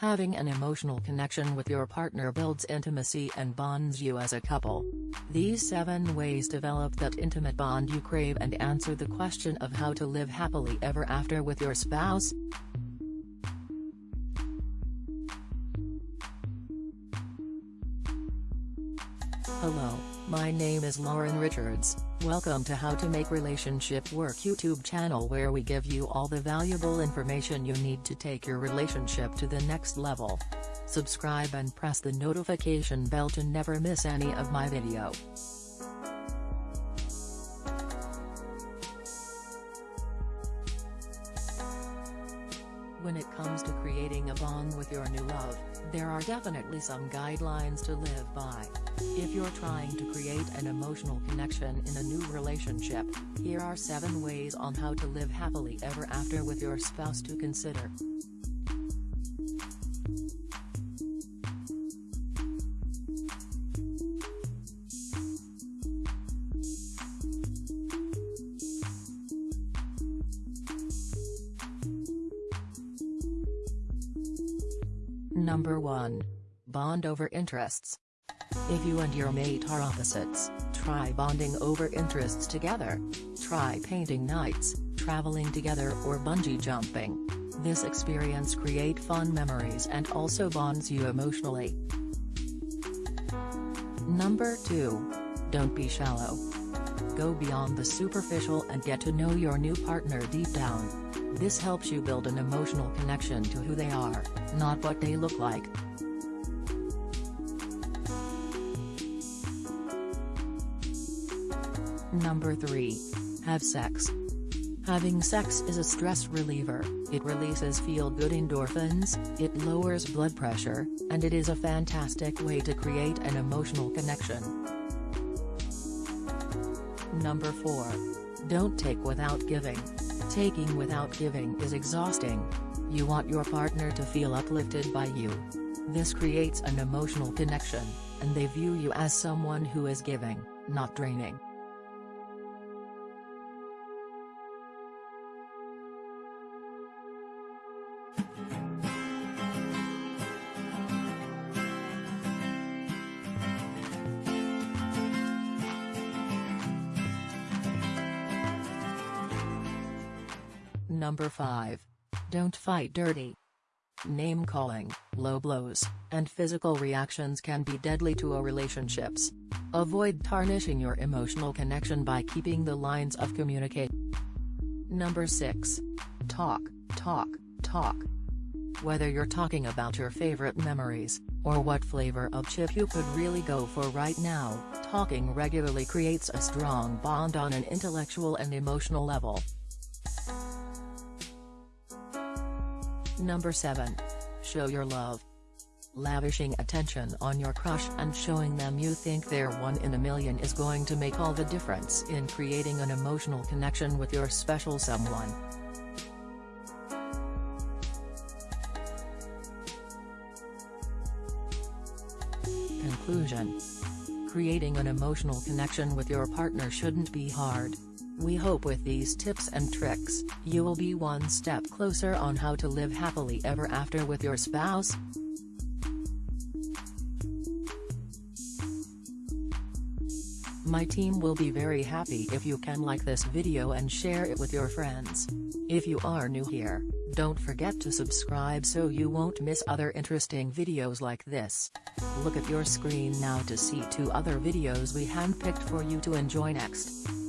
Having an emotional connection with your partner builds intimacy and bonds you as a couple. These 7 ways develop that intimate bond you crave and answer the question of how to live happily ever after with your spouse. Hello, my name is Lauren Richards, welcome to How to Make Relationship Work YouTube channel where we give you all the valuable information you need to take your relationship to the next level. Subscribe and press the notification bell to never miss any of my video. When it comes to creating a bond with your new love, there are definitely some guidelines to live by. If you're trying to create an emotional connection in a new relationship, here are 7 ways on how to live happily ever after with your spouse to consider. Number 1. Bond over interests. If you and your mate are opposites, try bonding over interests together. Try painting nights, traveling together or bungee jumping. This experience create fun memories and also bonds you emotionally. Number 2. Don't be shallow. Go beyond the superficial and get to know your new partner deep down. This helps you build an emotional connection to who they are, not what they look like. Number 3. Have sex. Having sex is a stress reliever, it releases feel-good endorphins, it lowers blood pressure, and it is a fantastic way to create an emotional connection. Number 4. Don't take without giving. Taking without giving is exhausting. You want your partner to feel uplifted by you. This creates an emotional connection, and they view you as someone who is giving, not draining. Number 5. Don't fight dirty. Name-calling, low blows, and physical reactions can be deadly to a relationships. Avoid tarnishing your emotional connection by keeping the lines of communication. Number 6. Talk, talk, talk. Whether you're talking about your favorite memories, or what flavor of chip you could really go for right now, talking regularly creates a strong bond on an intellectual and emotional level. Number 7. Show your love. Lavishing attention on your crush and showing them you think they're one in a million is going to make all the difference in creating an emotional connection with your special someone. Conclusion Creating an emotional connection with your partner shouldn't be hard. We hope with these tips and tricks, you will be one step closer on how to live happily ever after with your spouse. My team will be very happy if you can like this video and share it with your friends. If you are new here, don't forget to subscribe so you won't miss other interesting videos like this. Look at your screen now to see two other videos we handpicked for you to enjoy next.